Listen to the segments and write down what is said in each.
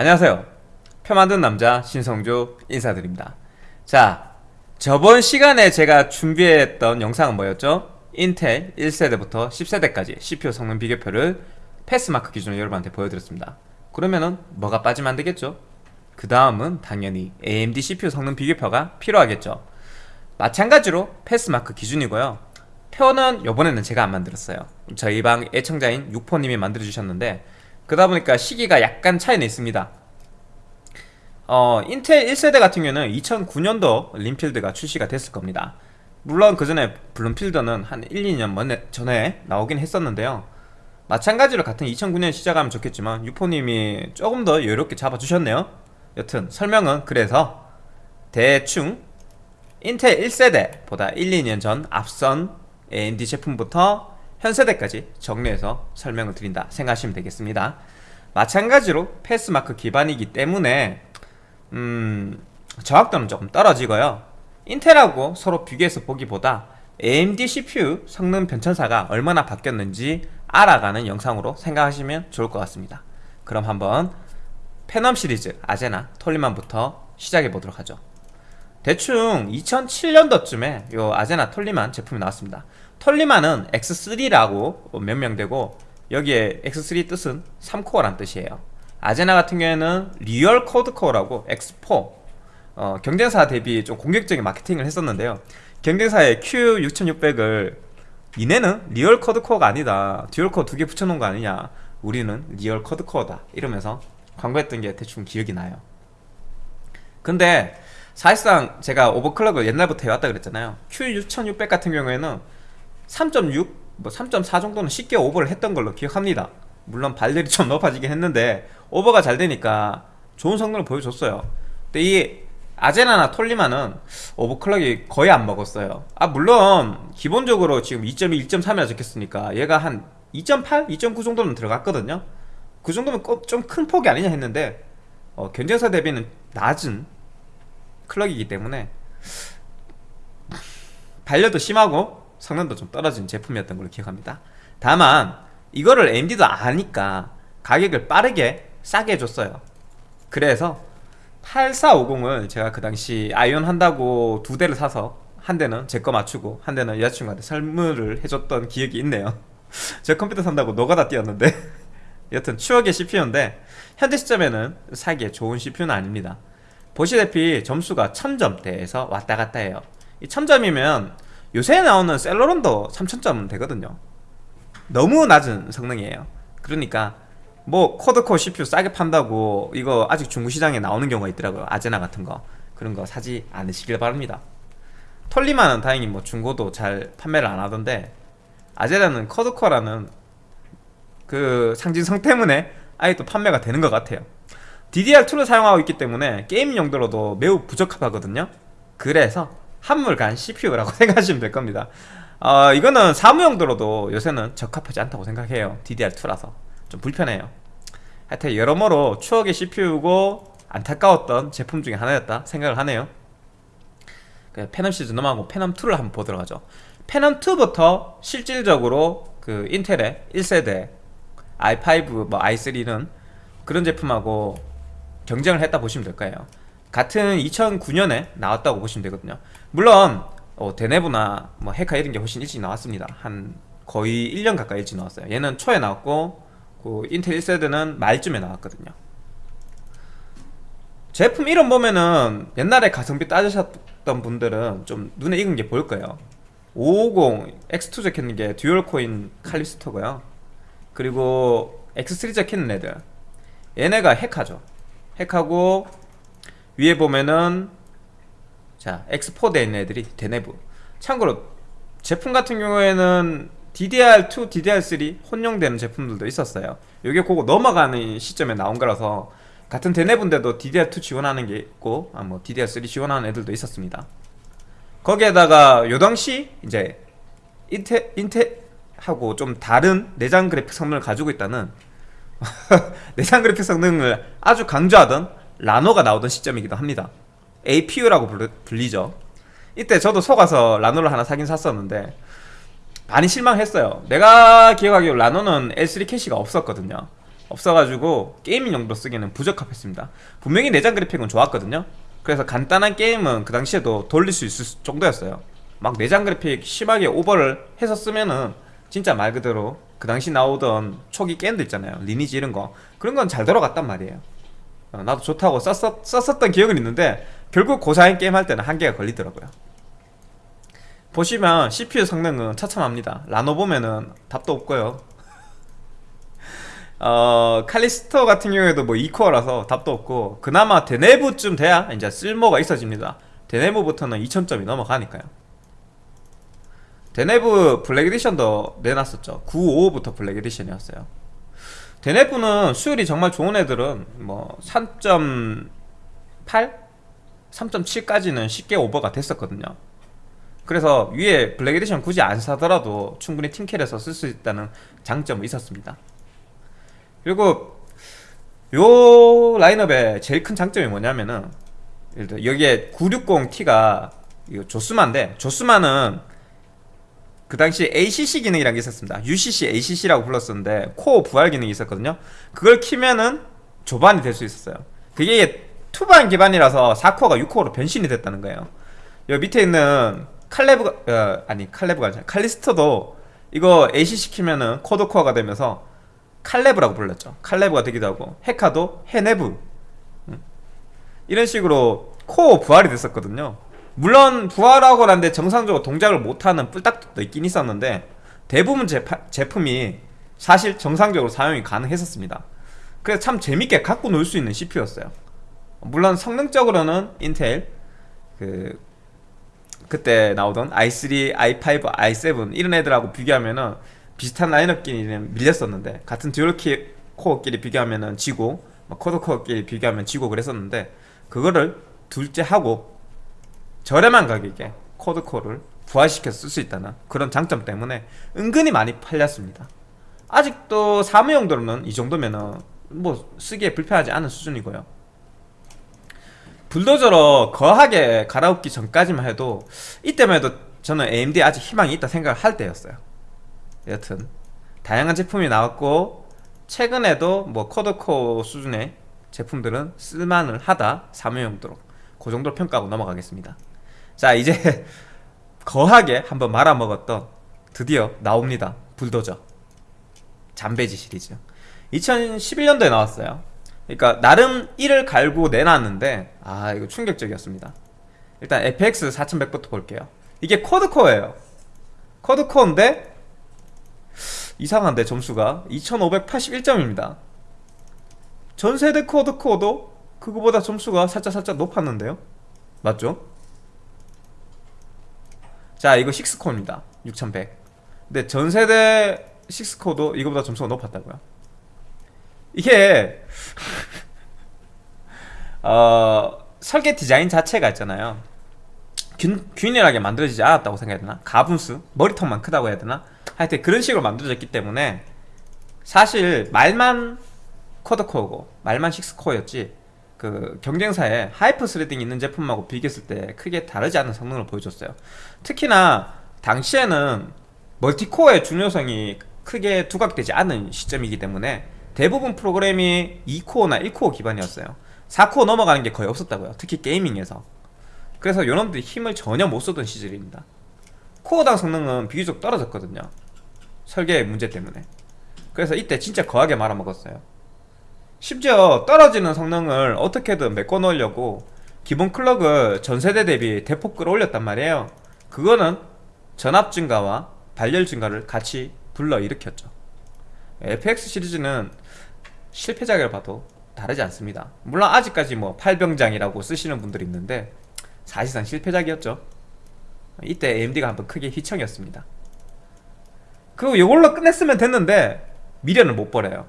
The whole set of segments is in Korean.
안녕하세요. 표 만든 남자 신성조 인사드립니다. 자 저번 시간에 제가 준비했던 영상은 뭐였죠? 인텔 1세대부터 10세대까지 CPU 성능 비교표를 패스마크 기준으로 여러분한테 보여드렸습니다. 그러면은 뭐가 빠지면 안되겠죠? 그 다음은 당연히 AMD CPU 성능 비교표가 필요하겠죠. 마찬가지로 패스마크 기준이고요. 표는 요번에는 제가 안 만들었어요. 저희 방 애청자인 육포님이 만들어주셨는데 그러다 보니까 시기가 약간 차이는 있습니다. 어, 인텔 1세대 같은 경우는 2009년도 림필드가 출시가 됐을 겁니다. 물론 그 전에 블룸필드는 한 1, 2년 전에 나오긴 했었는데요. 마찬가지로 같은 2009년 시작하면 좋겠지만 유포님이 조금 더 여유롭게 잡아주셨네요. 여튼 설명은 그래서 대충 인텔 1세대보다 1, 2년 전 앞선 AMD 제품부터 현 세대까지 정리해서 설명을 드린다 생각하시면 되겠습니다. 마찬가지로 패스마크 기반이기 때문에 음, 정확도는 조금 떨어지고요. 인텔하고 서로 비교해서 보기보다 AMD CPU 성능 변천사가 얼마나 바뀌었는지 알아가는 영상으로 생각하시면 좋을 것 같습니다. 그럼 한번 페넘 시리즈 아제나 톨리만부터 시작해 보도록 하죠. 대충 2007년도쯤에 요 아제나 톨리만 제품이 나왔습니다 톨리만은 X3라고 명명되고 여기에 X3 뜻은 3코어란 뜻이에요. 아제나 같은 경우에는 real quad core라고 X4 어, 경쟁사 대비 좀 공격적인 마케팅을 했었는데요. 경쟁사의 Q6600을 니네는 real quad core가 아니다 dual core 두 개 붙여놓은 거 아니냐 우리는 real quad core다 이러면서 광고했던 게 대충 기억이 나요. 근데 사실상 제가 오버클럭을 옛날부터 해왔다 그랬잖아요. Q6600 같은 경우에는 3.6, 뭐 3.4 정도는 쉽게 오버를 했던 걸로 기억합니다. 물론 발열이 좀 높아지긴 했는데 오버가 잘 되니까 좋은 성능을 보여줬어요. 근데 이 아제나나 톨리만은 오버클럭이 거의 안 먹었어요. 아 물론 기본적으로 지금 2.2, 1.3이라 적혔으니까 얘가 한 2.8, 2.9 정도는 들어갔거든요. 그 정도면 좀 큰 폭이 아니냐 했는데 어, 경쟁사 대비는 낮은 클럭이기 때문에 발열도 심하고 성능도 좀 떨어진 제품이었던 걸로 기억합니다. 다만 이거를 AMD도 아니까 가격을 빠르게 싸게 해줬어요. 그래서 8450을 제가 그 당시 아이온 한다고 두 대를 사서 한 대는 제 거 맞추고 한 대는 여자친구한테 선물을 해줬던 기억이 있네요. 제 컴퓨터 산다고 노가다 뛰었는데. 여튼 추억의 CPU인데 현재 시점에는 사기에 좋은 CPU는 아닙니다. 보시다시피 점수가 1000점대에서 왔다갔다 해요. 이 1000점이면 요새 나오는 셀러론도 3000점 되거든요. 너무 낮은 성능이에요. 그러니까 뭐 코드코어 CPU 싸게 판다고 이거 아직 중고시장에 나오는 경우가 있더라고요. 아제나 같은 거. 그런 거 사지 않으시길 바랍니다. 톨리만은 다행히 뭐 중고도 잘 판매를 안 하던데 아제나는 코드코어라는 그 상징성 때문에 아예 또 판매가 되는 것 같아요. DDR2를 사용하고 있기 때문에 게임 용도로도 매우 부적합하거든요. 그래서 한물간 CPU라고 생각하시면 될 겁니다. 어, 이거는 사무용도로도 요새는 적합하지 않다고 생각해요. DDR2라서. 좀 불편해요. 하여튼 여러모로 추억의 CPU고 안타까웠던 제품 중에 하나였다 생각을 하네요. 그 페넘 시리즈 넘어가고 페넘2를 한번 보도록 하죠. 페넘2부터 실질적으로 그 인텔의 1세대 i5, 뭐 i3는 그런 제품하고 경쟁을 했다 보시면 될 거예요. 같은 2009년에 나왔다고 보시면 되거든요 물론 어, 데네브나 뭐 헤카 이런 게 훨씬 일찍 나왔습니다. 한 거의 1년 가까이 일찍 나왔어요. 얘는 초에 나왔고 그 인텔 1세대는 말쯤에 나왔거든요. 제품 이름 보면은 옛날에 가성비 따지셨던 분들은 좀 눈에 익은 게 보일 거예요. 550 X2 적혀있는 게 dual core인 칼리스토고요. 그리고 X3 적혀있는 애들 얘네가 헤카죠. 헤카고 위에 보면은 자 X4 돼 있는 애들이 데네브 참고로 제품 같은 경우에는 DDR2, DDR3 혼용되는 제품들도 있었어요. 이게 그거 넘어가는 시점에 나온 거라서 같은 데네브인데도 DDR2 지원하는 게 있고 아, 뭐 DDR3 지원하는 애들도 있었습니다. 거기에다가 요 당시 이제 인텔, 인텔하고 좀 다른 내장 그래픽 성능을 가지고 있다는 내장 그래픽 성능을 아주 강조하던 라노가 나오던 시점이기도 합니다 APU라고 불리죠. 이때 저도 속아서 라노를 하나 사긴 샀었는데 많이 실망했어요. 내가 기억하기로 라노는 L3 캐시가 없었거든요. 없어가지고 gaming 용도로 쓰기에는 부적합했습니다. 분명히 내장 그래픽은 좋았거든요. 그래서 간단한 게임은 그 당시에도 돌릴 수 있을 정도였어요. 막 내장 그래픽 심하게 오버를 해서 쓰면은 진짜 말 그대로 그 당시 나오던 초기 게임들 있잖아요. 리니지 이런 거. 그런 건 잘 돌아갔단 말이에요. 어, 나도 좋다고 썼었, 썼었던 기억은 있는데 결국 고사양 게임 할 때는 한계가 걸리더라고요. 보시면 CPU 성능은 처참합니다. 라노 보면은 답도 없고요. 어, 칼리스토 같은 경우에도 뭐 2코어라서 답도 없고 그나마 데네브쯤 돼야 이제 쓸모가 있어집니다. 데네브부터는 2000점이 넘어가니까요. 데네브 Black Edition도 내놨었죠. 955부터 Black Edition이었어요. 데네브는 수율이 정말 좋은 애들은 뭐 3.8? 3.7까지는 쉽게 오버가 됐었거든요. 그래서 위에 Black Edition 굳이 안 사더라도 충분히 팀킬에서 쓸 수 있다는 장점이 있었습니다. 그리고 요 라인업의 제일 큰 장점이 뭐냐면은 여기에 960T가 이거 조스마인데 조스마는 그 당시 ACC 기능이라는 게 있었습니다. UCC, ACC라고 불렀었는데 코어 부활 기능이 있었거든요. 그걸 키면은 조반이 될 수 있었어요. 그게 투반 기반이라서 4코어가 6코어로 변신이 됐다는 거예요. 여기 밑에 있는 칼네브가 어, 아니 칼네브가 아니라 칼리스터도 이거 ACC 키면은 quad core가 되면서 칼네브라고 불렀죠. 칼네브가 되기도 하고 헤카도 헤네브. 음. 이런 식으로 코어 부활이 됐었거든요. 물론 부활하고 난 뒤 정상적으로 동작을 못하는 뿔딱도 있긴 있었는데 대부분 제파, 제품이 사실 정상적으로 사용이 가능했었습니다. 그래서 참 재밌게 갖고 놀 수 있는 CPU였어요 물론 성능적으로는 인텔 그 그때 나오던 i3, i5, i7 이런 애들하고 비교하면은 비슷한 라인업끼리는 밀렸었는데 같은 dual core끼리 비교하면은 지고 quad core끼리 비교하면 지고 그랬었는데 그거를 둘째 치고 저렴한 가격에 quad core를 부활시켜서 쓸 수 있다는 그런 장점 때문에 은근히 많이 팔렸습니다. 아직도 사무용도로는 이 정도면은 뭐 쓰기에 불편하지 않은 수준이고요 불도저로 거하게 갈아엎기 전까지만 해도 이때만 해도 저는 AMD에 아직 희망이 있다 생각을 할 때였어요. 여튼 다양한 제품이 나왔고 최근에도 뭐 quad core 수준의 제품들은 쓸만을 하다 사무용도로 그 정도로 평가하고 넘어가겠습니다. 자 이제 거하게 한번 말아먹었던 드디어 나옵니다. 불도저. 잠베지 시리즈. 2011년도에 나왔어요 그러니까 나름 1을 갈고 내놨는데 아 이거 충격적이었습니다. 일단 FX 4100부터 볼게요. 이게 쿼드코어예요. 쿼드코어인데 이상한데 점수가 2581점입니다. 전세대 쿼드코어도 그거보다 점수가 살짝살짝 높았는데요. 맞죠? 자 이거 6코어입니다. 6100 근데 전세대 6코어도 이거보다 점수가 높았다고요 이게 어, 설계 디자인 자체가 있잖아요 균, 균일하게 만들어지지 않았다고 생각해야 되나? 가분수? 머리통만 크다고 해야 되나? 하여튼 그런 식으로 만들어졌기 때문에 사실 말만 quad core고 말만 6코어였지 그 경쟁사에 hyper threading 있는 제품하고 비교했을 때 크게 다르지 않은 성능을 보여줬어요 특히나 당시에는 multi-core의 중요성이 크게 두각되지 않은 시점이기 때문에 대부분 프로그램이 2코어나 1코어 기반이었어요. 4코어 넘어가는 게 거의 없었다고요. 특히 gaming에서. 그래서 요놈들이 힘을 전혀 못 쓰던 시절입니다. 코어당 성능은 비교적 떨어졌거든요. 설계 문제 때문에. 그래서 이때 진짜 거하게 말아먹었어요. 심지어 떨어지는 성능을 어떻게든 메꿔 넣으려고 기본 클럭을 전세대 대비 대폭 끌어올렸단 말이에요. 그거는 전압 증가와 발열 증가를 같이 불러일으켰죠. FX 시리즈는 실패작을 봐도 다르지 않습니다. 물론 아직까지 뭐 팔병장이라고 쓰시는 분들이 있는데 사실상 실패작이었죠. 이때 AMD가 한번 크게 휘청이었습니다. 그리고 이걸로 끝냈으면 됐는데 미련을 못 버려요.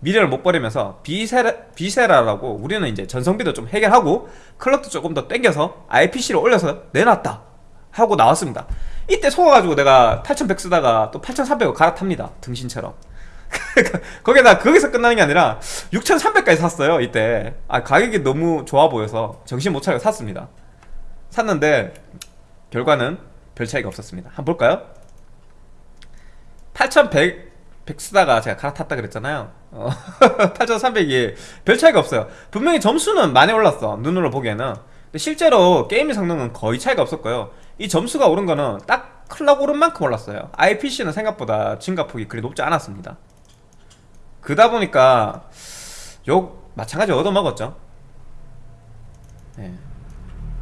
미련을 못 버리면서 비세라, 비세라라고 우리는 이제 전성비도 좀 해결하고 clock도 조금 더 땡겨서 IPC를 올려서 내놨다 하고 나왔습니다. 이때 속아가지고 내가 8100 쓰다가 또 8300을 갈아탑니다. 등신처럼 거기다 거기서 끝나는 게 아니라 6300까지 샀어요 이때. 아 가격이 너무 좋아 보여서 정신 못 차리고 샀습니다. 샀는데 결과는 별 차이가 없었습니다. 한번 볼까요? 8100 100 쓰다가 제가 갈아탔다 그랬잖아요. 어, 8300이 별 차이가 없어요. 분명히 점수는 많이 올랐어 눈으로 보기에는. 근데 실제로 게임 성능은 거의 차이가 없었고요. 이 점수가 오른 거는 딱 클럭 오른 만큼 올랐어요. IPC는 생각보다 증가폭이 그리 높지 않았습니다 그다 보니까 욕 마찬가지 얻어먹었죠. 네.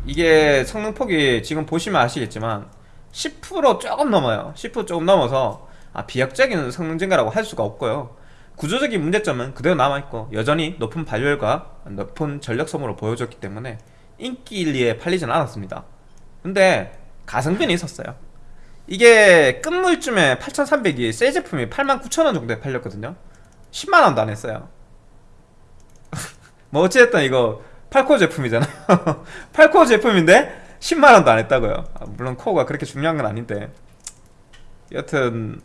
이게 성능폭이 지금 보시면 아시겠지만 10% 조금 넘어요. 10% 조금 넘어서 아, 비약적인 성능 증가라고 할 수가 없고요. 구조적인 문제점은 그대로 남아있고 여전히 높은 발열과 높은 전력 소모를 보여줬기 때문에 인기 일리에 팔리진 않았습니다. 근데 가성비는 있었어요. 이게 끝물쯤에 8300이 새 제품이 89,000원 정도에 팔렸거든요 10만원도 안 했어요. 뭐 어찌됐든 이거 8코어 제품이잖아요. 8코어 제품인데 10만원도 안 했다고요. 아, 물론 코어가 그렇게 중요한 건 아닌데. 여튼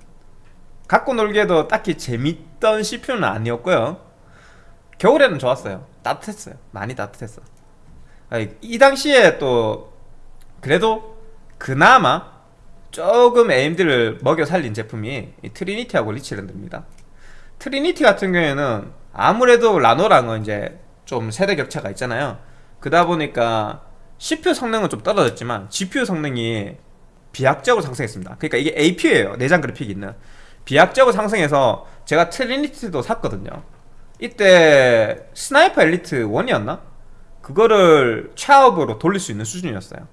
갖고 놀기에도 딱히 재밌던 CPU는 아니었고요. 겨울에는 좋았어요. 따뜻했어요. 많이 따뜻했어. 아니, 이 당시에 또 그래도 그나마 조금 AMD를 먹여 살린 제품이 이 트리니티하고 리치랜드입니다 트리니티 같은 경우에는 아무래도 라노랑은 이제 좀 세대 격차가 있잖아요. 그러다 보니까 CPU 성능은 좀 떨어졌지만 GPU 성능이 비약적으로 상승했습니다. 그러니까 이게 APU예요. 내장 그래픽이 있는. 비약적으로 상승해서 제가 트리니티도 샀거든요. 이때 스나이퍼 엘리트 1이었나? 그거를 최하옵으로 돌릴 수 있는 수준이었어요.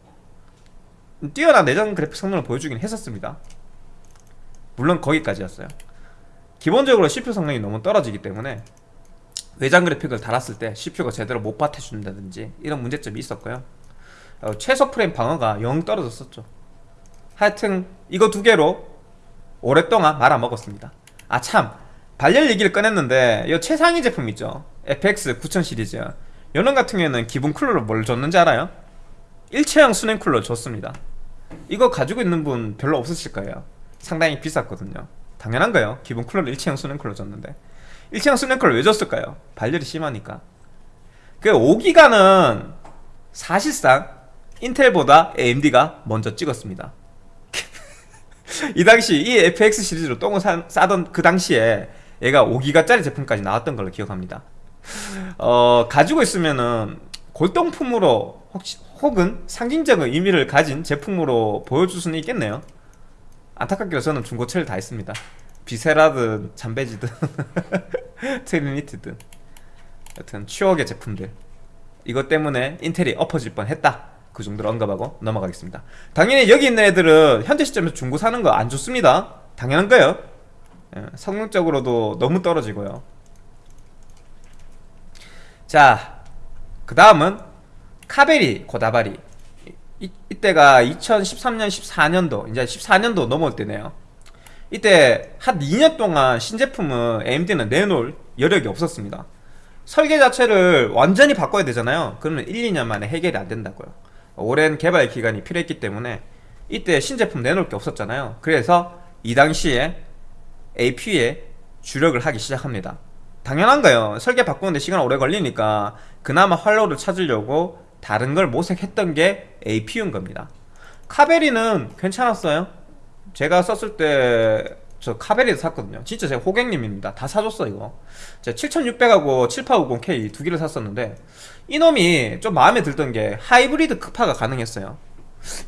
뛰어난 내장 그래픽 성능을 보여주긴 했었습니다. 물론 거기까지였어요 기본적으로 CPU 성능이 너무 떨어지기 때문에 외장 그래픽을 달았을 때 CPU가 제대로 못 받쳐준다든지 이런 문제점이 있었고요. 어, 최소 프레임 방어가 영 떨어졌었죠. 하여튼 이거 두 개로 오랫동안 말아먹었습니다. 아 참. 발열 얘기를 꺼냈는데 이 최상위 제품 있죠? FX 9000 시리즈. 요런 같은 경우에는 기본 쿨러를 뭘 줬는지 알아요? 일체형 수냉 쿨러 줬습니다. 이거 가지고 있는 분 별로 없으실 거예요. 상당히 비쌌거든요 당연한 거예요? 기본 쿨러를 일체형 수냉 쿨러 줬는데. 일체형 수냉 쿨러 왜 줬을까요? 발열이 심하니까. 그 5기가는 사실상 인텔보다 AMD가 먼저 찍었습니다. 이 당시 이 FX 시리즈로 똥을 사, 싸던 그 당시에 얘가 5기가짜리 제품까지 나왔던 걸로 기억합니다. 어, 가지고 있으면은 골동품으로 혹시, 혹은 상징적인 의미를 가진 제품으로 보여줄 수는 있겠네요 안타깝게도 저는 중고차를 다 했습니다. 비세라든 잠베지든 트리니티든. 여튼 추억의 제품들. 이것 때문에 인텔이 엎어질 뻔했다. 그 정도로 언급하고 넘어가겠습니다. 당연히 여기 있는 애들은 현재 시점에서 중고 사는 거 안 좋습니다. 당연한 거예요? 예, 성능적으로도 너무 떨어지고요. 자, 그 다음은 카베리 고다바리 이, 이때가 2013년 14년도 이제 14년도 넘어올 때네요. 이때 한 2년 동안 신제품은 AMD는 내놓을 여력이 없었습니다. 설계 자체를 완전히 바꿔야 되잖아요. 그러면 1, 2년 만에 해결이 안 된다고요. 오랜 개발 기간이 필요했기 때문에 이때 신제품 내놓을 게 없었잖아요. 그래서 이 당시에 AP에 주력을 하기 시작합니다. 당연한 거예요? 설계 바꾸는데 시간 오래 걸리니까 그나마 활로를 찾으려고 다른 걸 모색했던 게 APU인 겁니다. 카베리는 괜찮았어요? 제가 썼을 때 저 카베리에서 샀거든요. 진짜 제가 호객님입니다. 다 사줬어 이거. 제가 7600하고 7850K 두 개를 샀었는데 이놈이 좀 마음에 들던 게 하이브리드 크파가 가능했어요.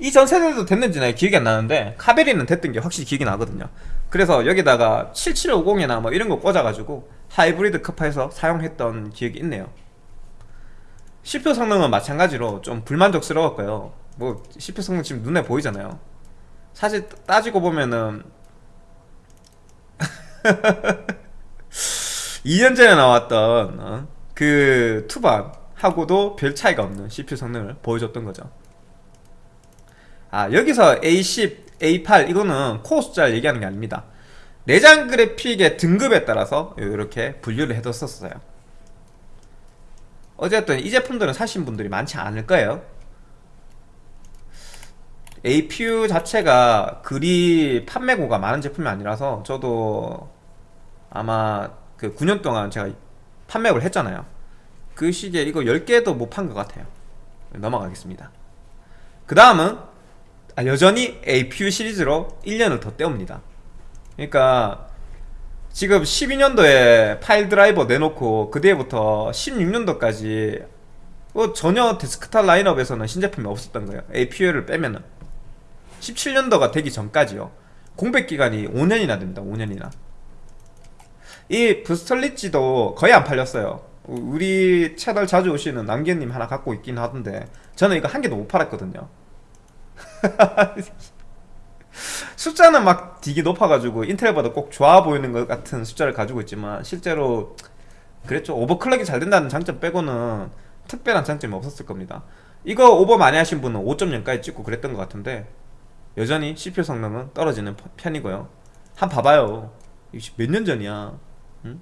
이전 세대도 됐는지는 기억이 안 나는데 카베리는 됐던 게 확실히 기억이 나거든요. 그래서 여기다가 7750이나 뭐 이런 거 꽂아가지고 하이브리드 크파에서 사용했던 기억이 있네요 CPU 성능은 마찬가지로 좀 불만족스러웠고요. 뭐 CPU 성능 지금 눈에 보이잖아요. 사실 따지고 보면은 2년 전에 나왔던 어? 그 투반하고도 별 차이가 없는 CPU 성능을 보여줬던 거죠. 아 여기서 A10, A8 이거는 코어 숫자를 얘기하는 게 아닙니다. 내장 그래픽의 등급에 따라서 이렇게 분류를 해뒀었어요 어쨌든 이 제품들은 사신 분들이 많지 않을 거예요. APU 자체가 그리 판매고가 많은 제품이 아니라서 저도 아마 그 9년 동안 제가 판매를 했잖아요. 그 시기에 이거 10개도 못 판 것 같아요. 넘어가겠습니다. 그 다음은 아, 여전히 APU 시리즈로 1년을 더 때웁니다. 그러니까 지금 12년도에 파일 드라이버 내놓고 그 뒤에부터 16년도까지 뭐 전혀 데스크탑 라인업에서는 신제품이 없었던 거예요. APU를 빼면은. 17년도가 되기 전까지요. 공백 기간이 5년이나 됩니다. 5년이나. 이 브리스톨 릿지도 거의 안 팔렸어요. 우리 채널 자주 오시는 남기님 하나 갖고 있긴 하던데 저는 이거 한 개도 못 팔았거든요 숫자는 막 되게 높아가지고 인텔보다 꼭 좋아 보이는 것 같은 숫자를 가지고 있지만 실제로 그랬죠 오버클럭이 잘 된다는 장점 빼고는 특별한 장점이 없었을 겁니다 이거 오버 많이 하신 분은 5.0까지 찍고 그랬던 것 같은데 여전히 CPU 성능은 떨어지는 편이고요 한 봐봐요 몇 년 전이야 응?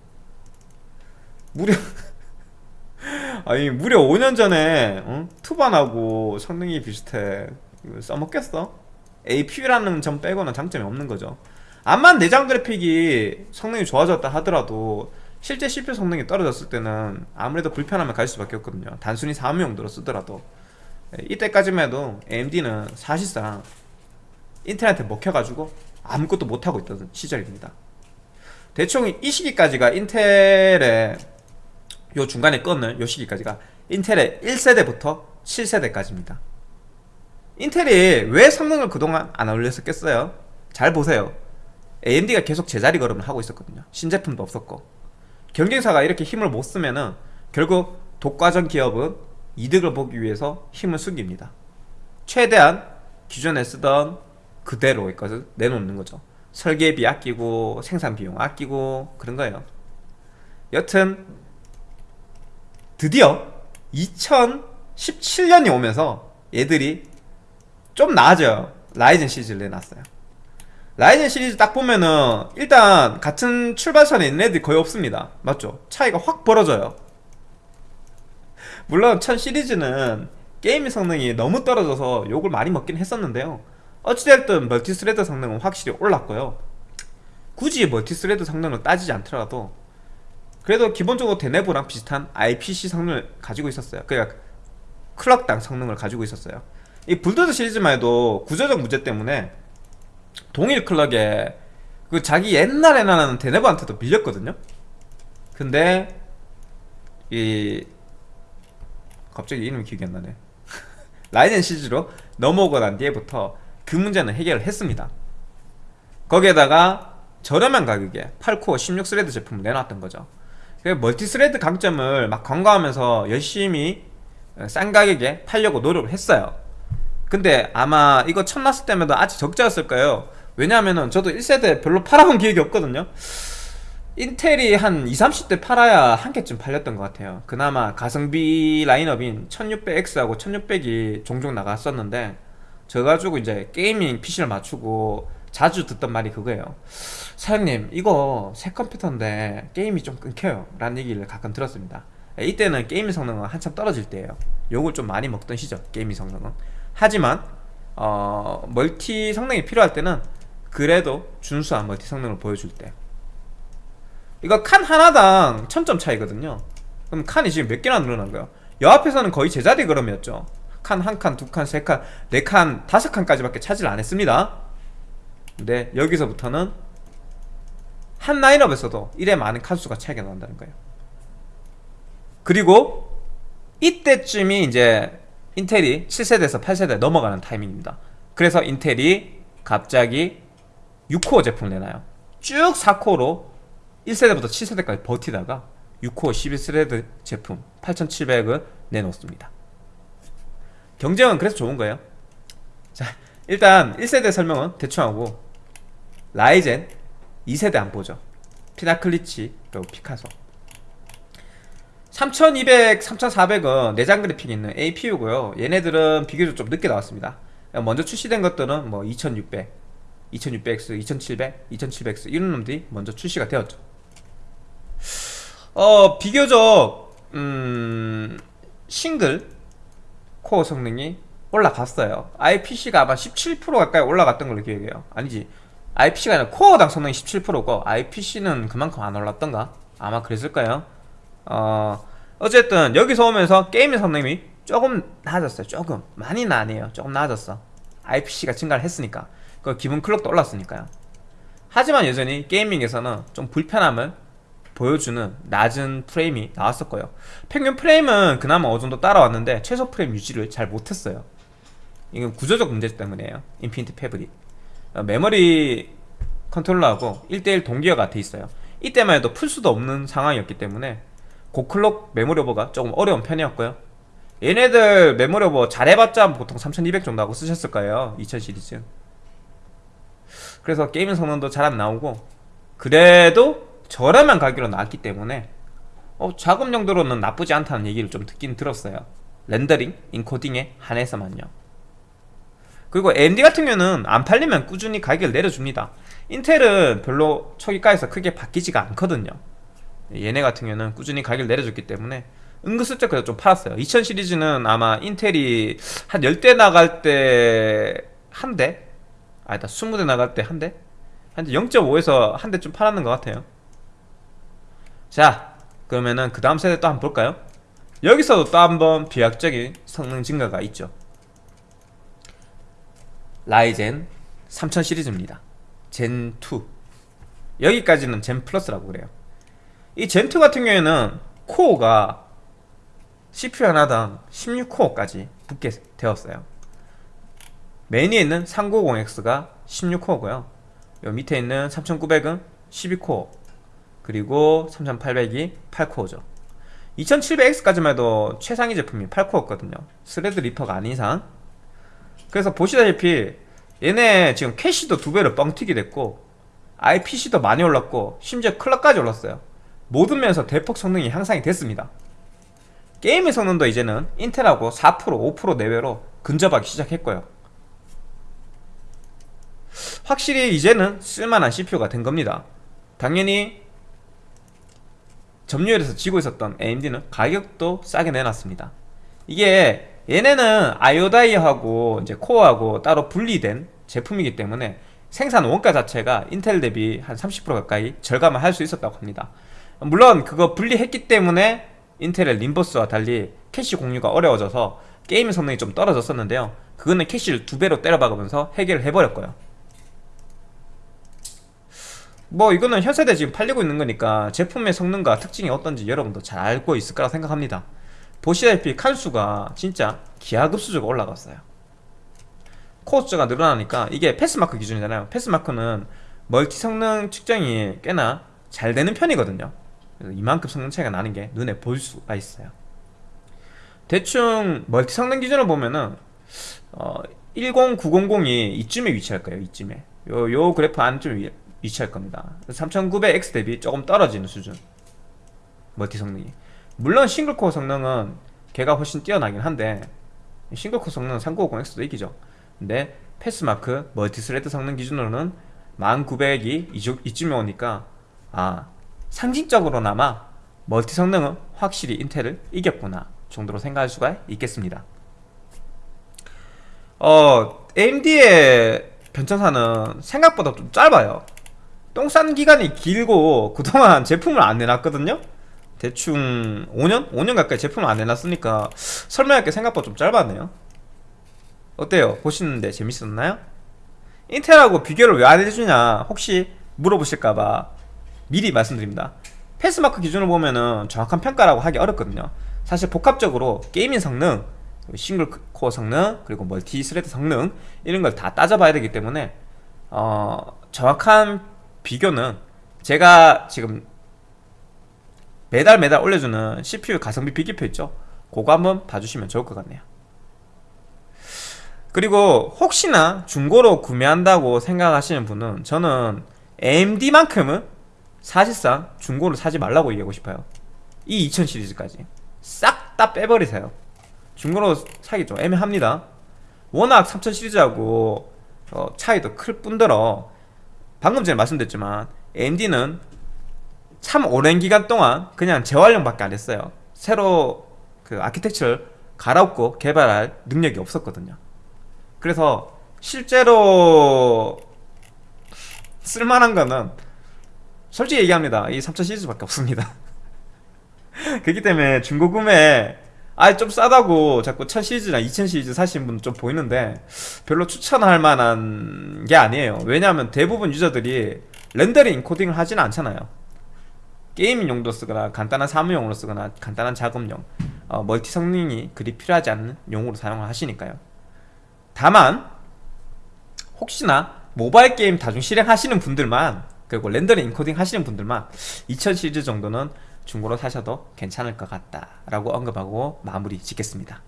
무려 아니 무려 5년 전에 응? 투반하고 성능이 비슷해 써먹겠어? APU라는 점 빼고는 장점이 없는 거죠. 암만 내장 그래픽이 성능이 좋아졌다 하더라도 실제 CPU 성능이 떨어졌을 때는 아무래도 불편함을 가질 수밖에 없거든요. 단순히 사무용도로 쓰더라도. 예, 이때까지만 해도 AMD는 사실상 인터넷에 먹혀가지고 아무것도 못하고 있던 시절입니다. 대충 이 시기까지가 인텔의 요 중간에 끊을 요 시기까지가 인텔의 1세대부터 7세대까지입니다 인텔이 왜 성능을 그동안 안 올렸었겠어요? 잘 보세요. AMD가 계속 제자리 걸음을 하고 있었거든요. 신제품도 없었고. 경쟁사가 이렇게 힘을 못 쓰면은 결국 독과점 기업은 이득을 보기 위해서 힘을 숨깁니다. 최대한 기존에 쓰던 그대로 것을 내놓는 거죠. 설계비 아끼고 생산 비용 아끼고 그런 거예요. 여튼 드디어 2017년이 오면서 얘들이 좀 나아져요. 라이젠 시리즈를 내놨어요. 라이젠 시리즈 딱 보면은 일단 같은 출발선에 있는 애들이 거의 없습니다. 맞죠? 차이가 확 벌어져요. 물론 천 시리즈는 게임 성능이 너무 떨어져서 욕을 많이 먹긴 했었는데요. 어찌됐든 multi-thread 성능은 확실히 올랐고요. 굳이 multi-thread 성능을 따지지 않더라도 그래도 기본적으로 데네브랑 비슷한 IPC 성능을 가지고 있었어요. 그러니까 clock당 성능을 가지고 있었어요 이 불도저 시리즈만 해도 구조적 문제 때문에 동일 clock에 그 자기 옛날에 나온 데네브한테도 밀렸거든요. 근데 이 갑자기 이름이 기억이 안 나네. 라이젠 시리즈로 넘어오고 난 뒤에부터 그 문제는 해결을 했습니다. 거기에다가 저렴한 가격에 8코어 16thread 제품을 내놨던 거죠. multi-thread 강점을 막 광고하면서 열심히 싼 가격에 팔려고 노력을 했어요 근데 아마 이거 처음 났을 때면 아직 적자였을 거예요. 왜냐하면 저도 1세대 별로 팔아본 기억이 없거든요. 인텔이 한 20, 30대 팔아야 한 개쯤 팔렸던 것 같아요. 그나마 가성비 라인업인 1600X하고 1600이 종종 나갔었는데 저 가지고 이제 gaming PC를 맞추고 자주 듣던 말이 그거예요. 사장님 이거 새 컴퓨터인데 게임이 좀 끊겨요. 라는 얘기를 가끔 들었습니다. 이때는 게임 성능은 한참 떨어질 때예요. 욕을 좀 많이 먹던 시절 게임 성능은 하지만 어, multi 성능이 필요할 때는 그래도 준수한 멀티 성능을 보여줄 때. 이거 칸 하나당 1000점 차이거든요. 그럼 칸이 지금 몇 개나 늘어난 거예요? 여 앞에서는 거의 제자리 걸음이었죠. 칸 한 칸, 두 칸, 세 칸, 네 칸, 다섯 칸까지밖에 차지를 안 했습니다. 근데 여기서부터는 한 라인업에서도 이래 많은 칸수가 차이가 난다는 거예요. 그리고 이때쯤이 이제 인텔이 7세대에서 8세대 넘어가는 타이밍입니다. 그래서 인텔이 갑자기 6코어 제품을 내놔요. 쭉 4코어로 1세대부터 7세대까지 버티다가 6코어 12thread 제품 8700을 내놓습니다. 경쟁은 그래서 좋은 거예요. 자 일단 1세대 설명은 대충 하고 라이젠 2세대 한번 보죠. 피나클 릿지 그리고 피카소 3200, 3400은 내장 그래픽 있는 APU고요. 얘네들은 비교적 좀 늦게 나왔습니다. 먼저 출시된 것들은 뭐 2600, 2600X, 2700, 2700X 이런 놈들이 먼저 출시가 되었죠. 어 비교적 음, 싱글 코어 성능이 올라갔어요. IPC가 아마 17% 가까이 올라갔던 걸로 기억해요. 아니지. IPC가 아니라 코어당 성능이 17%고 IPC는 그만큼 안 올랐던가? 아마 그랬을까요? 어, 어쨌든 여기서 오면서 게임의 성능이 조금 나아졌어요. 조금. 많이는 아니에요. 조금 나아졌어 IPC가 증가를 했으니까. 그 기본 clock도 올랐으니까요. 하지만 여전히 gaming에서는 좀 불편함을 보여주는 낮은 프레임이 나왔었고요. 평균 프레임은 그나마 어느 정도 따라왔는데 최소 프레임 유지를 잘 못했어요. 이건 구조적 문제 때문이에요. Infinity Fabric. 어, 메모리 컨트롤러하고 1대1 동기화가 돼 있어요. 이때만 해도 풀 수도 없는 상황이었기 때문에 고clock 메모리 오버가 조금 어려운 편이었고요. 얘네들 메모리 오버 잘해봤자 보통 3200 정도 하고 쓰셨을 거예요 2000 시리즈. 그래서 gaming 성능도 잘 안 나오고 그래도 저렴한 가격으로 나왔기 때문에 어, 작업 용도로는 나쁘지 않다는 얘기를 좀 듣긴 들었어요. rendering, encoding에 한해서만요. 그리고 AMD 같은 경우는 안 팔리면 꾸준히 가격을 내려줍니다. 인텔은 별로 초기가에서 크게 바뀌지가 않거든요 얘네 같은 경우는 꾸준히 가격을 내려줬기 때문에 은근슬쩍 그래도 좀 팔았어요 2000 시리즈는 아마 인텔이 한 10대 나갈 때 한 대? 아니다 20대 나갈 때 한 대? 한 0.5에서 한 대쯤 팔았는 것 같아요 자 그러면은 그 다음 세대 또 한번 볼까요? 여기서도 또 한번 비약적인 성능 증가가 있죠 라이젠 3000 시리즈입니다 Zen 2 여기까지는 Zen Plus라고 그래요 이 Zen 2 같은 경우에는 코어가 CPU 하나당 16코어까지 붙게 되었어요. 메인에 있는 3950X가 16코어고요. 요 밑에 있는 3900은 12코어 그리고 3800이 8코어죠. 2700X까지만 해도 최상위 제품이 8코어거든요. Threadripper가 아닌 이상. 그래서 보시다시피 얘네 지금 캐시도 두 배로 뻥튀기 됐고 IPC도 많이 올랐고 심지어 클럭까지 올랐어요 모든 면에서 대폭 성능이 향상이 됐습니다. 게임의 성능도 이제는 인텔하고 4% 5% 내외로 근접하기 시작했고요. 확실히 이제는 쓸만한 CPU가 된 겁니다. 당연히 점유율에서 지고 있었던 AMD는 가격도 싸게 내놨습니다. 이게 얘네는 I/O die하고 이제 코어하고 따로 분리된 제품이기 때문에 생산 원가 자체가 인텔 대비 한 30% 가까이 절감을 할 수 있었다고 합니다 물론 그거 분리했기 때문에 인텔의 ring bus와 달리 캐시 공유가 어려워져서 게임 성능이 좀 떨어졌었는데요. 그거는 캐시를 두 배로 때려박으면서 해결을 해버렸고요. 뭐 이거는 현세대 지금 팔리고 있는 거니까 제품의 성능과 특징이 어떤지 여러분도 잘 알고 있을 거라 생각합니다. 보시다시피 칸수가 진짜 기하급수적으로 올라갔어요. 코어 숫자가 늘어나니까 이게 PassMark 기준이잖아요. PassMark는 멀티 성능 측정이 꽤나 잘 되는 편이거든요 이만큼 성능 차이가 나는 게 눈에 보일 수가 있어요. 대충 멀티 성능 기준으로 보면은 어, 10900이 이쯤에 위치할 거예요 이쯤에. 요, 요 그래프 안쯤에 위치할 겁니다. 3900X 대비 조금 떨어지는 수준. 멀티 성능이. 물론 싱글코어 성능은 걔가 훨씬 뛰어나긴 한데 싱글코어 성능은 3950X도 이기죠. 근데 PassMark multi-thread 성능 기준으로는 10900이 이쯤에 오니까 아 상징적으로나마 멀티 성능은 확실히 인텔을 이겼구나 정도로 생각할 수가 있겠습니다 어 AMD의 변천사는 생각보다 좀 짧아요 똥 싼 기간이 길고 그동안 제품을 안 내놨거든요 대충 5년? 5년 가까이 제품을 안 내놨으니까 설명할 게 생각보다 좀 짧았네요 어때요? 보시는데 재밌었나요? 인텔하고 비교를 왜 안 해주냐 혹시 물어보실까봐 미리 말씀드립니다. PassMark 기준으로 보면은 정확한 평가라고 하기 어렵거든요. 사실 복합적으로 gaming 성능 싱글 코어 성능 그리고 multi thread 성능 이런 걸 다 따져봐야 되기 때문에 어, 정확한 비교는 제가 지금 매달 매달 올려주는 CPU 가성비 비교표 있죠? 그거 한번 봐주시면 좋을 것 같네요. 그리고 혹시나 중고로 구매한다고 생각하시는 분은 저는 AMD만큼은 사실상 중고를 사지 말라고 얘기하고 싶어요. 이 2000 시리즈까지. 싹 다 빼버리세요. 중고로 사기 좀 애매합니다. 워낙 3000 시리즈하고 어, 차이도 클 뿐더러 방금 전에 말씀드렸지만 AMD는 참 오랜 기간 동안 그냥 재활용밖에 안 했어요. 새로 그 아키텍처를 갈아엎고 개발할 능력이 없었거든요. 그래서 실제로 쓸만한 거는 솔직히 얘기합니다. 이3000 시리즈밖에 없습니다. 그렇기 때문에 중고 구매 아좀 싸다고 자꾸 1000 시리즈나 2000 시리즈 사시는 분은 좀 보이는데 별로 추천할 만한 게 아니에요. 왜냐하면 대부분 유저들이 rendering encoding을 하지는 않잖아요. 게임 용도 쓰거나 간단한 사무용으로 쓰거나 간단한 작업용 어, 멀티 성능이 그리 필요하지 않는 용으로 사용을 하시니까요. 다만 혹시나 모바일 게임 다중 실행하시는 분들만 그리고 rendering encoding 하시는 분들만 2000 시리즈 정도는 중고로 사셔도 괜찮을 것 같다라고 언급하고 마무리 짓겠습니다.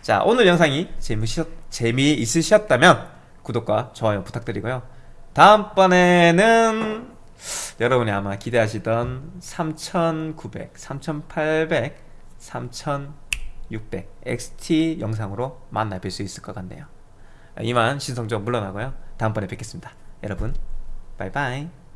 자 오늘 영상이 재미있, 재미있으셨다면 구독과 좋아요 부탁드리고요. 다음번에는 여러분이 아마 기대하시던 3900, 3800, 3600 XT 영상으로 만나 뵐 수 있을 것 같네요. 이만 신성적 물러나고요. 다음번에 뵙겠습니다. 여러분, 바이바이.